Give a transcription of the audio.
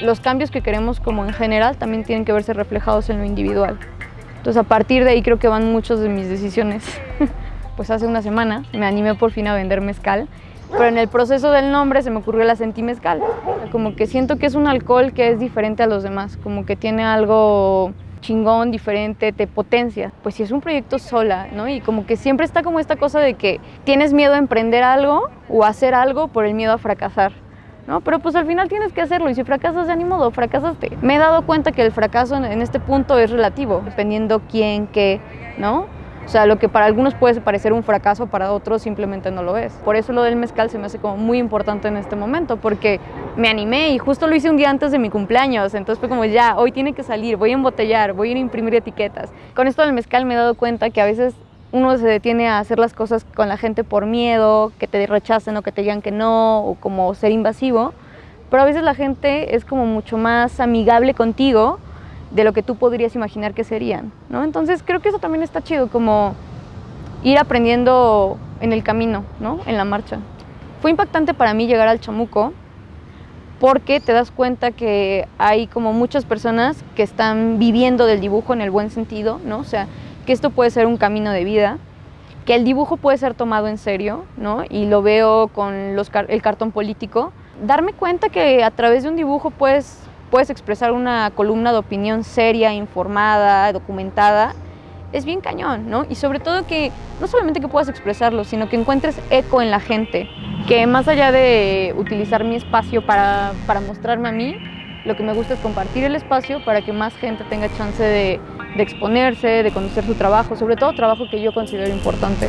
los cambios que queremos como en general también tienen que verse reflejados en lo individual. Entonces a partir de ahí creo que van muchas de mis decisiones. pues hace una semana me animé por fin a vender mezcal, pero en el proceso del nombre se me ocurrió la sentí mezcal. Como que siento que es un alcohol que es diferente a los demás, como que tiene algo chingón, diferente, te potencia. Pues si es un proyecto sola, ¿no? Y como que siempre está como esta cosa de que tienes miedo a emprender algo o hacer algo por el miedo a fracasar. ¿No? Pero pues al final tienes que hacerlo y si fracasas de modo, fracasaste. Me he dado cuenta que el fracaso en este punto es relativo, dependiendo quién, qué, ¿no? O sea, lo que para algunos puede parecer un fracaso, para otros simplemente no lo es. Por eso lo del mezcal se me hace como muy importante en este momento, porque me animé y justo lo hice un día antes de mi cumpleaños, entonces fue como ya, hoy tiene que salir, voy a embotellar, voy a imprimir etiquetas. Con esto del mezcal me he dado cuenta que a veces uno se detiene a hacer las cosas con la gente por miedo, que te rechacen o que te digan que no, o como ser invasivo, pero a veces la gente es como mucho más amigable contigo de lo que tú podrías imaginar que serían, ¿no? Entonces creo que eso también está chido, como ir aprendiendo en el camino, ¿no? En la marcha. Fue impactante para mí llegar al Chamuco porque te das cuenta que hay como muchas personas que están viviendo del dibujo en el buen sentido, ¿no? O sea, que esto puede ser un camino de vida, que el dibujo puede ser tomado en serio, ¿no? Y lo veo con los, el cartón político. Darme cuenta que a través de un dibujo puedes, puedes expresar una columna de opinión seria, informada, documentada, es bien cañón, ¿no? Y sobre todo que no solamente que puedas expresarlo, sino que encuentres eco en la gente, que más allá de utilizar mi espacio para, para mostrarme a mí, lo que me gusta es compartir el espacio para que más gente tenga chance de, de exponerse, de conocer su trabajo, sobre todo trabajo que yo considero importante.